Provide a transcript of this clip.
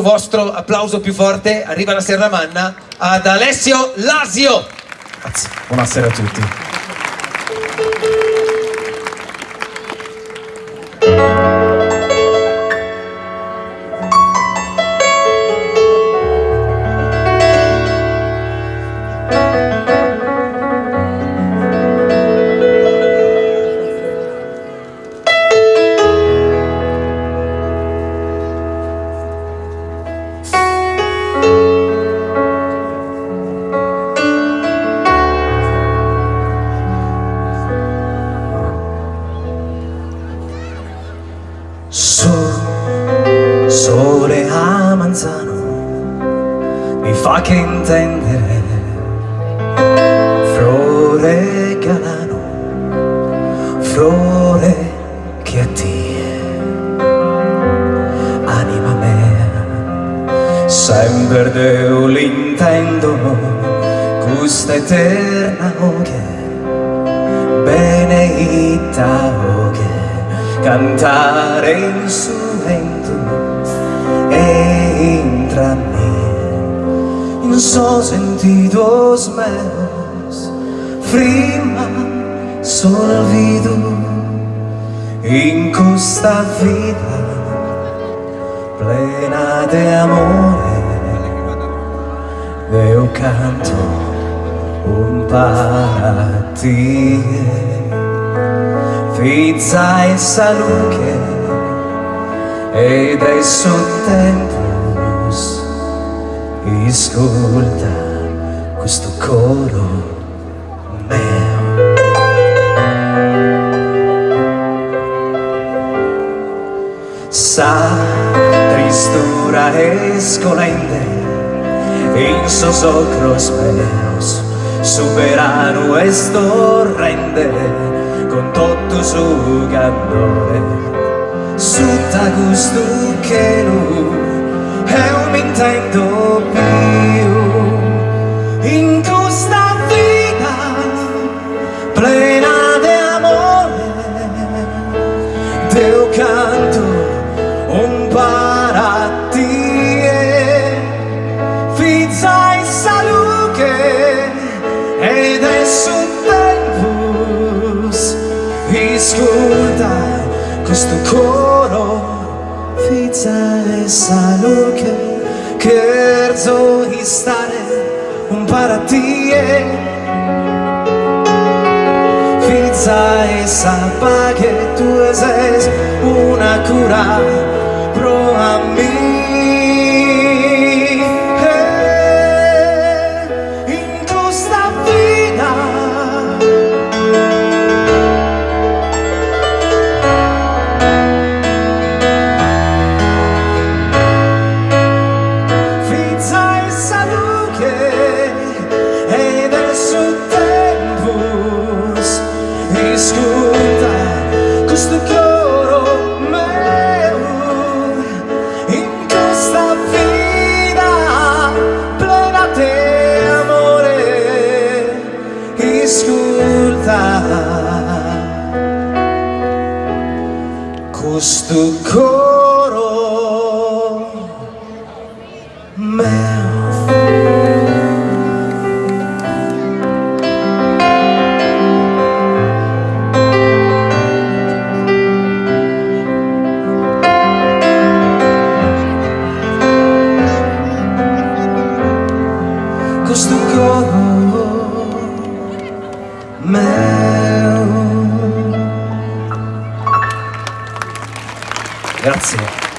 vostro applauso più forte arriva la Serramanna ad Alessio Lasio. Buonasera a tutti. Sol, sole a manzano mi fa che intendere Flore galano, flore che a te anima mea sempre Dio l'intendo questa eterna che benedita che cantare in su vento e intrarmi in so sentido meus prima solvido in questa vita plena de amore io canto un paradiso Fizza e saluche ed è tempus ascolta questo coro meo. Sa tristura e scolente in sosocros meus superano esto rende con tutto su candore. Sutta gusto che lui è un intento più. In questa vita plena di amore Dio canto un parattie fizza e salute questo coro Fiza e saluche Cherzo di stare un paratie. Fiza e sappa che tu sei una cura pro a me questo coro Grazie.